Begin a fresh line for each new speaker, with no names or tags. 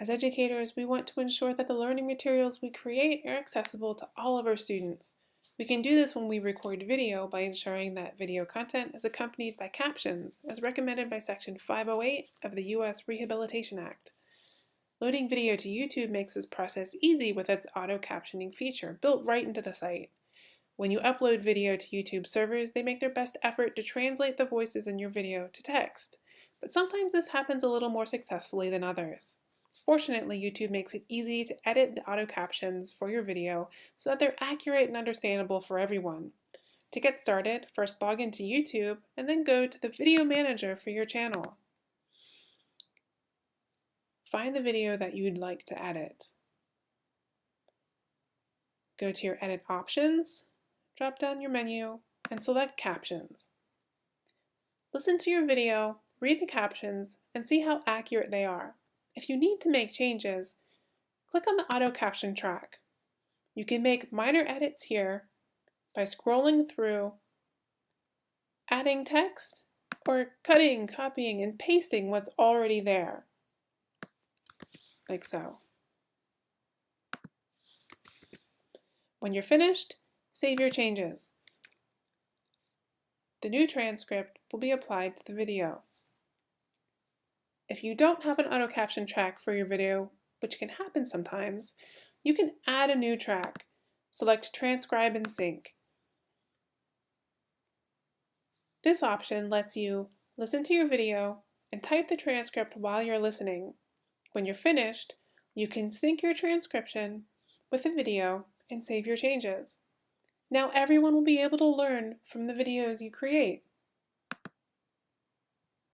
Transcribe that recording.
As educators, we want to ensure that the learning materials we create are accessible to all of our students. We can do this when we record video by ensuring that video content is accompanied by captions, as recommended by Section 508 of the U.S. Rehabilitation Act. Loading video to YouTube makes this process easy with its auto-captioning feature built right into the site. When you upload video to YouTube servers, they make their best effort to translate the voices in your video to text, but sometimes this happens a little more successfully than others. Fortunately, YouTube makes it easy to edit the auto captions for your video so that they're accurate and understandable for everyone. To get started, first log into YouTube and then go to the Video Manager for your channel. Find the video that you'd like to edit. Go to your Edit options, drop down your menu, and select Captions. Listen to your video, read the captions, and see how accurate they are. If you need to make changes, click on the Auto Caption track. You can make minor edits here by scrolling through, adding text, or cutting, copying, and pasting what's already there, like so. When you're finished, save your changes. The new transcript will be applied to the video. If you don't have an auto caption track for your video, which can happen sometimes, you can add a new track. Select Transcribe and Sync. This option lets you listen to your video and type the transcript while you're listening. When you're finished, you can sync your transcription with the video and save your changes. Now everyone will be able to learn from the videos you create.